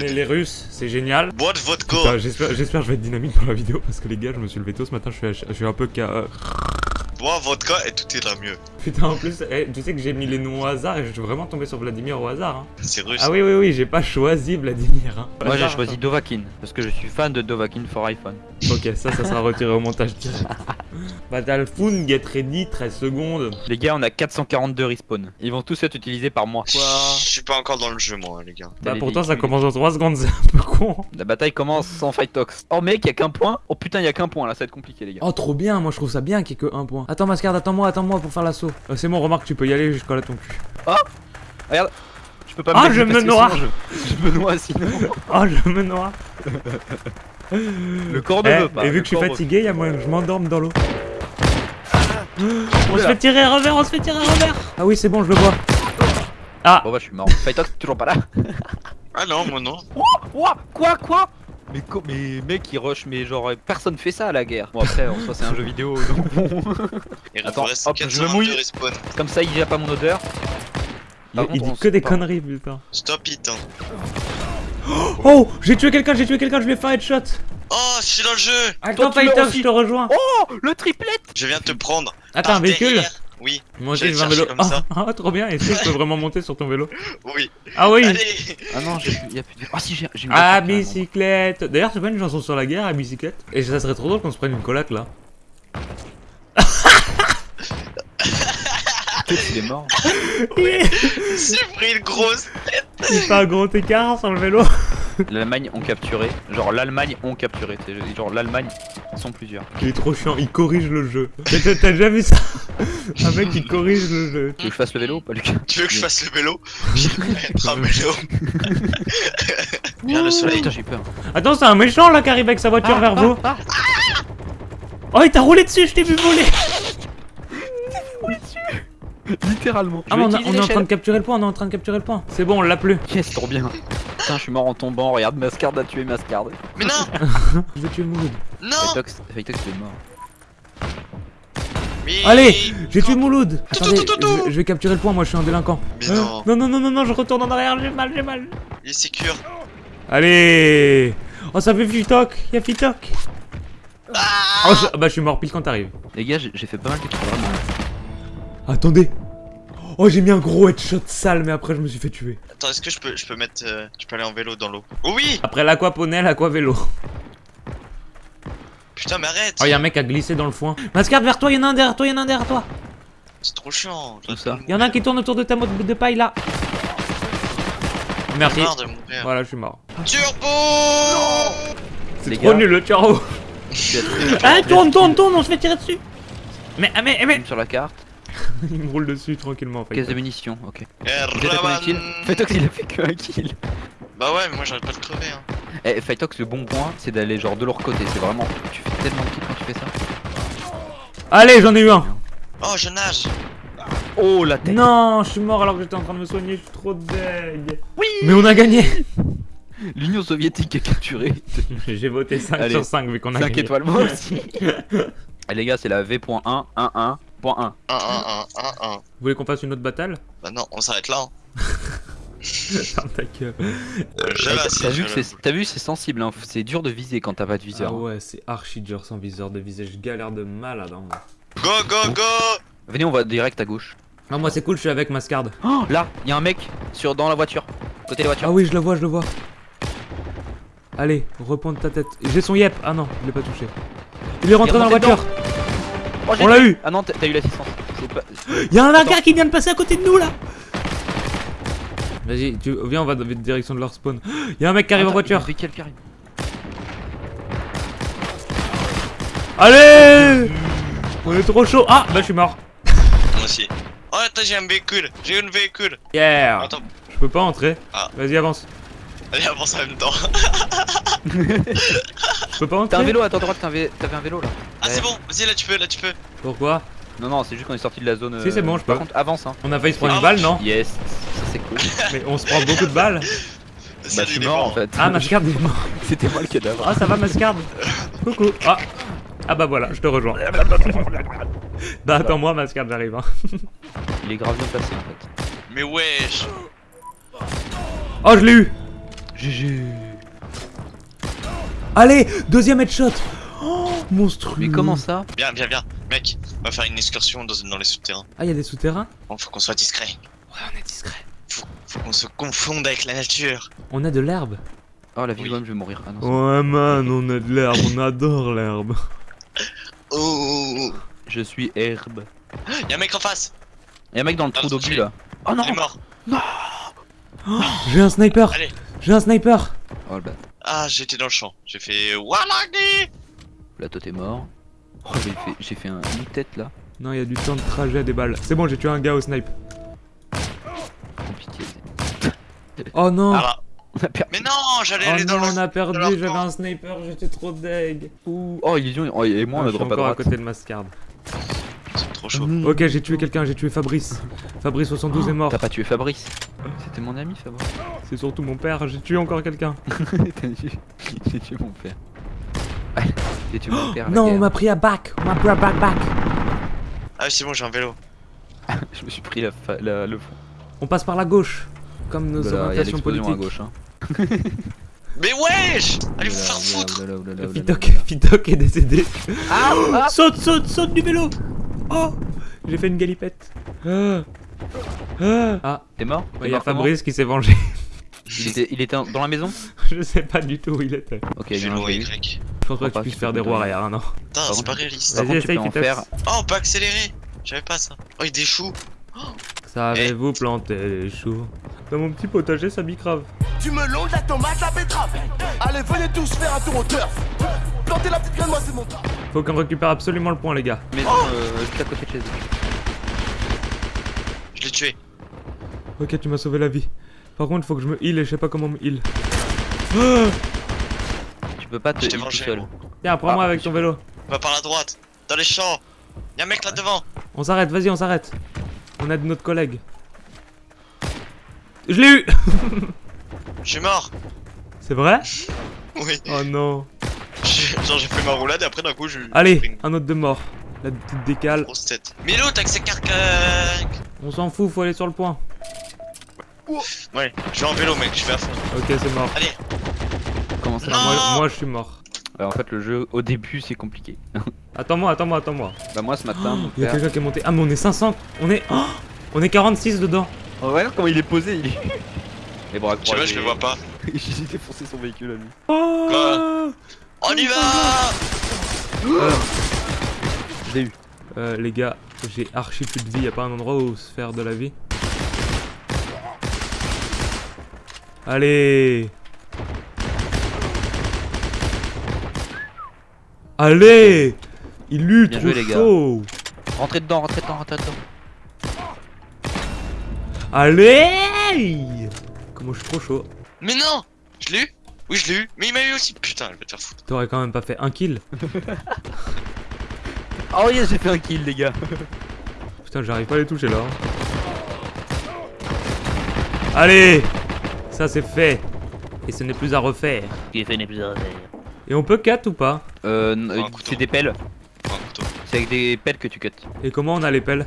On est les Russes, c'est génial. Bois de vodka. J'espère j'espère que je vais être dynamique pour la vidéo parce que les gars, je me suis levé tôt ce matin, je suis, à- je suis un peu KO. Bois vodka et tout ira mieux. Putain, en plus, eh, tu sais que j'ai mis les noms au hasard et je suis vraiment tombé sur Vladimir au hasard. Hein. C'est russe. Ah oui, oui, oui, j'ai pas choisi Vladimir. Hein. Moi j'ai choisi Dovakin parce que je suis fan de Dovakin for iPhone. Ok, ça, ça sera retiré au montage direct. Battlefield, get ready, 13 secondes. Les gars, on a 442 respawn. Ils vont tous être utilisés par moi. Je suis pas encore dans le jeu, moi, les gars. Bah pourtant, ça commence en 3 secondes, c'est un peu con. La bataille commence sans fight talks. Oh mec, y a qu'un point. Oh putain, y a qu'un point là, ça va être compliqué les gars. Oh, trop bien, moi je trouve ça bien qu'il y ait que un point. Attends, Mascard, attends-moi, attends-moi pour faire l'assaut. Euh, c'est bon, remarque, tu peux y aller jusqu'à là ton cul. Je peux pas Ah, me je mettre me noie. Je, je me noie sinon. Oh, je me noie. Le corps ne Eh, veut pas. et vu que je suis fatigué, y'a moyen que je m'endorme dans l'eau. On se fait tirer revers, on se fait tirer revers. Ah oui, c'est bon, je le vois. Bon bah je suis mort. Fight talks toujours pas là. Ah non, moi non. Quoi Quoi Quoi? Mais, co- mais mec il rush mais genre personne fait ça à la guerre. Bon après en soi c'est un jeu vidéo donc bon. Il Attends, hop, je me 422 mouille. respawn. Comme ça il y a pas mon odeur. Il, il dit que des pas. conneries, putain. Stop it. Hein. Oh, j'ai tué quelqu'un, j'ai tué quelqu'un, je lui ai fait un headshot. Oh, je suis dans le jeu. Attends, Fighter, aussi. je te rejoins. Oh le triplet Je viens te prendre. Attends, un véhicule derrière. Oui, un vélo. comme ça. Ah, ah, trop bien, est-ce que je peux vraiment monter sur ton vélo oui. Ah oui Allez. Ah non j'ai y a plus de. Ah si j'ai Ah, bicyclette D'ailleurs, c'est pas une chanson sur la guerre, à bicyclette Et ça serait trop drôle qu'on se prenne une colac là. qu'il est mort. J'ai pris une grosse. Il fait un gros écart sur le vélo. L'Allemagne ont capturé. Genre l'Allemagne ont capturé. Genre l'Allemagne sont plusieurs. Il est trop chiant, il corrige le jeu. T'as t'as déjà vu ça? Un mec qui corrige le jeu. Tu veux que je fasse le vélo ou pas Lucas? Tu veux que je fasse le vélo? Un vélo. Viens le soleil. Putain j'ai eu peur. Attends, c'est un méchant là qui arrive avec sa voiture vers vous. ah, Oh, il t'a roulé dessus, je t'ai vu voler. Littéralement. Ah, mais on, a- on est en train de capturer le point, on est en train de capturer le point. C'est bon, on l'a plus. Yes, trop bien. Putain, je suis mort en tombant. Regarde, Mascard a tué Mascard. Mais non Je vais tuer Mouloud. Non il est mort. Mais... Allez, j'ai tué Mouloud. Attendez, tout, tout, tout. je, je vais capturer le point, moi je suis un délinquant. Mais non, Non, non, non, non, non, je retourne en arrière, j'ai mal, j'ai mal. il est sécure. Allez Oh, ça fait Fitoc, y'a Fitoc. Oh, je- bah je suis mort pile quand t'arrives. Les gars, j'ai fait pas mal de. Attendez. Oh, j'ai mis un gros headshot sale, mais après je me suis fait tuer. Attends, est-ce que je peux, je peux mettre, euh, je peux aller en vélo dans l'eau? Oh oui Après l'aquaponel, aquavélo. Putain, mais arrête Oh, y'a un mec à glisser dans le foin. Mascard vers toi, y'en a un derrière toi, y'en a un derrière toi. C'est trop chiant. Tout ça. Y'en a un qui tourne autour de ta mode de paille là. Merci. marre de mourir. Voilà, je suis mort. Turbo C'est trop gars. nul le à très- Ah, tourne, tourne, tourne, on se fait tirer dessus. Mais, ah, mais, mais. Sur la carte. Il me roule dessus tranquillement. Caisse de fait. munitions, ok. Eh. Fightox, il a fait que un kill. Bah ouais, mais moi j'arrête pas de crever. Hein. Eh, Fightox, le bon point, c'est d'aller genre de leur côté. C'est vraiment. Tu fais tellement de kills quand tu fais ça. Allez, j'en ai eu un. Oh, je nage Oh la tête. Non, je suis mort alors que j'étais en train de me soigner, je suis trop deg. Oui Mais on a gagné L'Union soviétique a capturé. J'ai voté 5 Allez, sur 5 vu qu'on a 5 gagné. étoiles moi aussi. Eh les gars, c'est la V.1, 1, 1, point 1. 1, 1, 1, 1, 1. Vous voulez qu'on fasse une autre bataille Bah non, on s'arrête là. Hein. Ferme ta gueule. Euh, T'as vu c'est t'as vu c'est sensible hein. c'est dur de viser quand t'as pas de viseur. Ah ouais, c'est archi dur sans viseur de visage, je galère de malade. Hein. Go, go, go Venez on va direct à gauche. Non, moi c'est cool, je suis avec Mascard. Oh là, il y a un mec sur dans la voiture. Côté de la voiture. Ah oui, je le vois, je le vois. Allez, repointe ta tête. J'ai son yep. Ah non, je l'ai pas touché. Il est rentré Il est dans la voiture. Oh, On l'a eu. Ah non, t'as eu l'assistance. Pas Y'a un Attends. gars qui vient de passer à côté de nous là. Vas-y, tu... viens, on va dans la direction de leur spawn. Y'a un mec qui arrive en Attends, voiture. un qui arrive. Allez On est trop chaud. Ah, bah je suis mort. Moi aussi. Oh, attends, j'ai un véhicule J'ai une véhicule Yeah. Attends, Je peux pas entrer. Ah. Vas-y, avance. allez, avance en même temps. Je peux pas entrer. T'as un vélo à ta droite, un t'avais un vélo là. Ah, c'est bon, vas-y, là tu peux, là tu peux. Pourquoi Non, non, c'est juste qu'on est sorti de la zone. Si, c'est bon, je Par peux. contre, avance hein. On a failli se prendre une Ah. balle, non Yes, ça c'est cool. Mais on se prend beaucoup de balles. bah, je suis mort en fait. Ah, Mascard est mort. C'était moi le cadavre. Ah, ça va, Mascard Coucou. Ah. Ah bah voilà, je te rejoins. Bah attends-moi, Mascard, j'arrive. Hein. Il est grave bien placé en fait. Mais wesh Oh, je l'ai eu. GG. Allez, deuxième headshot. Oh, monstrueux. Mais comment ça Viens, viens, viens. Mec, on va faire une excursion dans, dans les souterrains. Ah, il y a des souterrains Bon, faut qu'on soit discret. Ouais, on est discret. Faut, faut qu'on se confonde avec la nature. On a de l'herbe. Oh la Oui. vie je vais mourir. Ah non, Ouais, man, on a de l'herbe, on adore l'herbe. Oh, oh, oh. Je suis herbe. Y'a un mec en face. Y'a un mec dans le Ah, trou d'obus c'est- là. Oh non Il est mort. J'ai un sniper. Allez. J'ai un sniper. Oh le bat. Ah, j'étais dans le champ. J'ai fait Walagi Là toi t'es mort. Oh j'ai fait, j'ai fait un, une tête là. Non, il y a du temps de trajet des balles. C'est bon, j'ai tué un gars au snipe. Oh non. Ah. On a perdu. Mais non, j'allais Oh aller dans non, le. on a perdu, j'avais un sniper, j'étais trop deg. Ouh. Oh illusion. Oh, et moi on Ah, a je suis drop à encore à côté de Mascard. C'est trop chaud. Ok, j'ai tué quelqu'un, j'ai tué Fabrice. Fabrice 72 est mort. T'as pas tué Fabrice? C'était mon ami Fabrice. C'est surtout mon père, j'ai tué encore quelqu'un. J'ai tué mon père. Non, on m'a pris à back, on m'a pris à back back. Ah, c'est bon, j'ai un vélo. Je me suis pris la fa- la- le fond. On passe par la gauche, comme nos a orientations politiques. à gauche. Hein. Mais wesh Allez vous faire foutre. Fitoc est décédé. Ah, ah. Saute, saute, saute du vélo. Oh, j'ai fait une galipette. Ah, ah. T'es mort? Il y a Fabrice qui s'est vengé. Il était, il était dans la maison? Je sais pas du tout où il était. Ok, bien Vélo joué. Y. Je pense pas Crois que tu puisses faire des roues arrière, non. Putain, c'est pas réaliste. Par Vas-y, contre, tu essaye, peux en faire. Oh, on peut accélérer J'avais pas ça. Oh, il y a des choux. Savez-vous planter les choux Dans mon petit potager, ça bicrave. Du melon, de la tomate, la betterave. Allez, venez tous faire un tour au turf. Plantez la petite graine, moi c'est mon taf. Faut qu'on récupère absolument le point, les gars. Maison euh, juste à côté de chez eux. Je l'ai tué. Ok, tu m'as sauvé la vie. Par contre, faut que je me heal et je sais pas comment me heal. Ah Tu peux pas te heal tout. Tiens, prends-moi Ah, avec ton vélo. Va par la droite. Dans les champs. Y'a un mec là devant. On s'arrête, vas-y, on s'arrête. On aide notre collègue. Je l'ai eu Je suis mort. C'est vrai? Oui. Oh non. Genre, j'ai fait ma roulade et après d'un coup, je. Allez, un autre de mort. La petite décale. Grosse tête. Milo, t'as que ces carcac. On s'en fout, faut aller sur le point. Ouais, je vais en vélo, mec, je vais à fond. Ok, c'est mort. Allez, Comment ça Non. Moi, moi, je suis mort. Ouais, En fait, le jeu au début c'est compliqué. Attends-moi, attends-moi, attends-moi. bah, moi ce matin, mon Il y a quelqu'un qui est monté. Ah, mais on est 500. On est. Oh on est 46 dedans. Oh, regarde comment il est posé. Il est. Les bras tu vois, je le vois pas. J'ai défoncé son véhicule à lui. Oh On y va Je l'ai eu. Euh, les gars, j'ai archi plus de vie. Y a pas un endroit où se faire de la vie? Allez Allez Il lutte, Bien trop joué, les gars. Rentrez dedans, rentrez dedans, rentrez dedans. Allez Comment je suis trop chaud Mais non Je l'ai eu Oui, je l'ai eu. Mais il m'a eu aussi. Putain, je vais te faire foutre. T'aurais quand même pas fait un kill Oh yes, j'ai fait un kill, les gars. Putain, j'arrive pas à les toucher là. hein. Allez Ça c'est fait Et ce n'est plus à refaire. Qui est fait n'est plus à refaire. Et on peut cut ou pas? Euh, euh, c'est des pelles. C'est avec des pelles que tu cut. Et comment on a les pelles?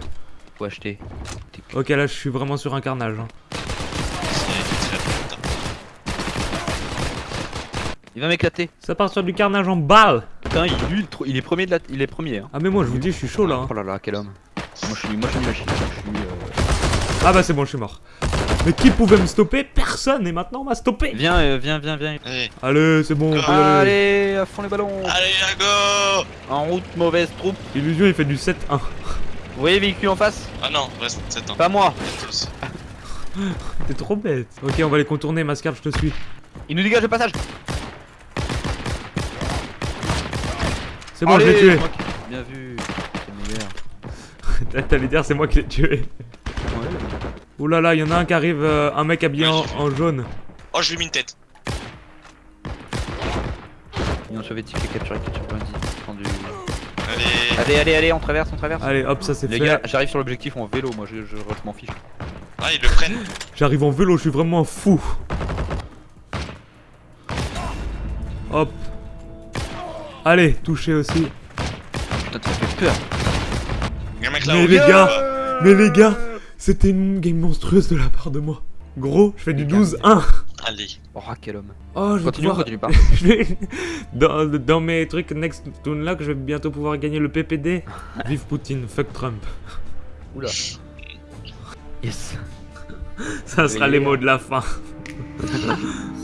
Faut acheter. Ok, là je suis vraiment sur un carnage. hein. Il va m'éclater. Ça part sur du carnage en balle Putain, il, lui, il, tro- il est premier de la, il est premier. Hein. Ah mais moi je vous dis, je suis chaud là. hein. Oh là là, quel homme. Moi je suis, moi je suis une machine. Je suis. euh, Ah bah c'est bon, je suis mort. Mais qui pouvait me stopper? Personne Et maintenant on m'a stoppé Viens, euh, viens, viens, viens. Allez, Allez, c'est bon, on peut y aller. Allez, à fond les ballons. allez, la go En route, mauvaise troupe. Illusion il fait du 7-1. Vous voyez véhicule en face? Ah non, reste 7 ans. Pas moi. T'es trop bête. Ok, on va les contourner, Mascar, je te suis. Il nous dégage le passage. C'est bon, je l'ai Allez, tué. c'est moi qui- Bien vu. C'est le meilleur. T'allais dire, c'est moi qui l'ai tué. Ouh là là, il y en a un qui arrive, euh, un mec habillé en, en jaune. Oh, je lui ai mis une tête. Ont soviétique et capturé, capturé bandit. Tendu. Allez. Allez, allez, allez, on traverse, on traverse. Allez, hop, ça c'est Les fait. gars, j'arrive sur l'objectif en vélo, moi je, je, je m'en fiche. Ah, ils le prennent. J'arrive en vélo, je suis vraiment un fou. Hop. Allez, touché aussi. Putain, ça fait peur. Y'a un mec Mais les gars, mais les gars, c'était une game monstrueuse de la part de moi. Gros, je fais du 12-1. Allez. Oh, quel homme. Oh, je vais Continue, pouvoir... continue pas. je vais- dans, dans mes trucs Next to Unlock, je vais bientôt pouvoir gagner le PPD. Vive Poutine, fuck Trump. Oula. Yes. Ça sera les mots de la fin.